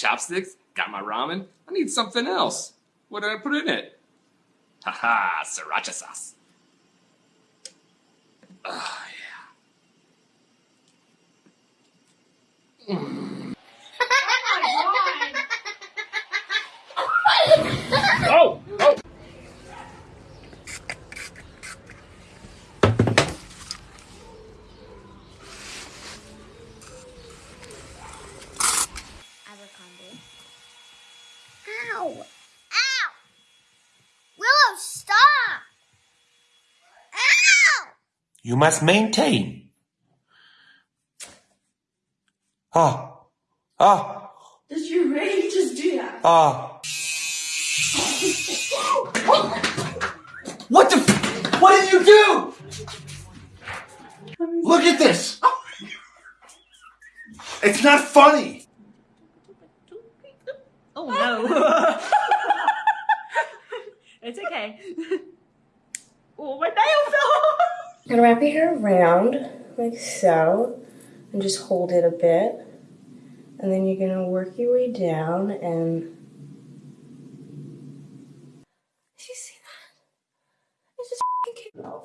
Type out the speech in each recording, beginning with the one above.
chopsticks, got my ramen. I need something else. What did I put in it? Haha, sriracha sauce. Oh, yeah. Mm. oh! Oh! You must maintain. Ah. Ah. Did you really just do that? Ah. What the? F- what did you do? Look at this. It's not funny. Oh no. it's okay. Oh, my nail fell Gonna wrap your hair around like so and just hold it a bit. And then you're gonna work your way down and. Did you see that? It just kicked oh,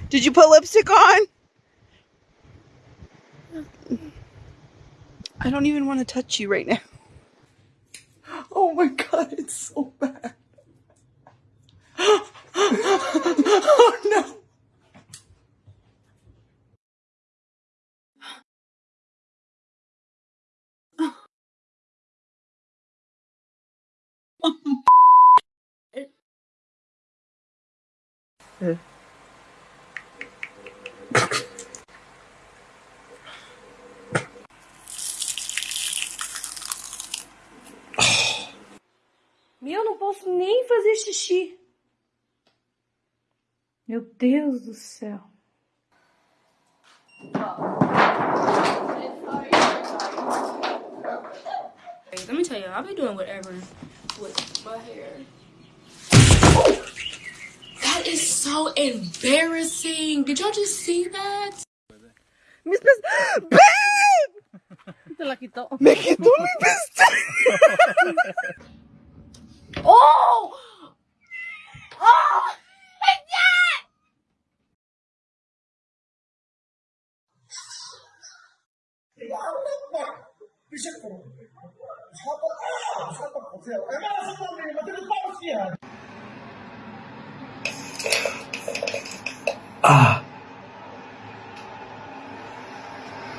Did you put lipstick on? I don't even want to touch you right now. Oh my god, it's so bad. Oh no. Eh. Meu, não posso nem fazer xixi. Meu Deus do céu. Let me tell you, I'll be doing whatever with my hair. That is so embarrassing. Did y'all just see that? Mis pes... ¡Babe! Me quitó mi pestaña. ¡Oh! ¡Oh! Ah.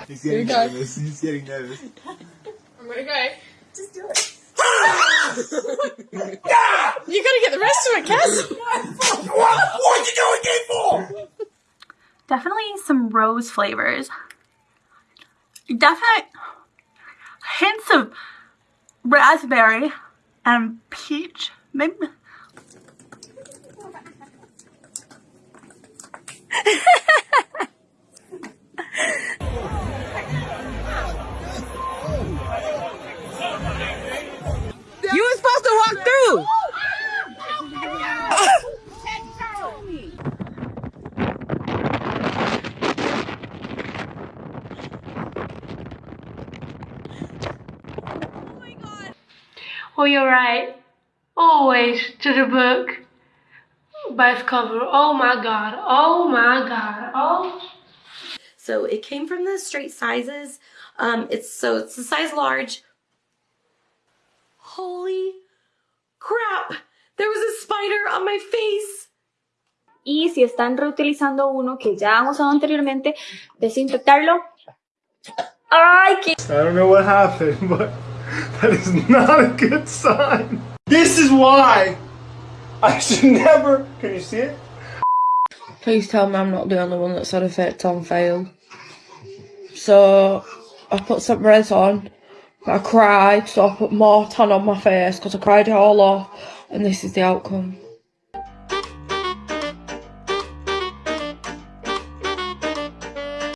He's getting nervous. He's getting nervous. I'm gonna go. Just do it. you gotta get the rest of it, Cass. What? What you doing it for? Definitely some rose flavors. Definite hints of raspberry and peach. Maybe. Oh, you're right. Always to the book. Best cover. Oh my god. Oh my god. Oh. So it came from the straight sizes. Um, it's so it's the size large. Holy crap! There was a spider on my face. Y si están reutilizando uno que ya han usado anteriormente, desinfectarlo. ¡Ay, qué! I don't know what happened, but that is not a good sign. This is why I should never. Can you see it? Please tell me I'm not the only one that's had effect on failed. So I put some res on, but I cried, so I put more tan on my face because I cried it all off, and this is the outcome.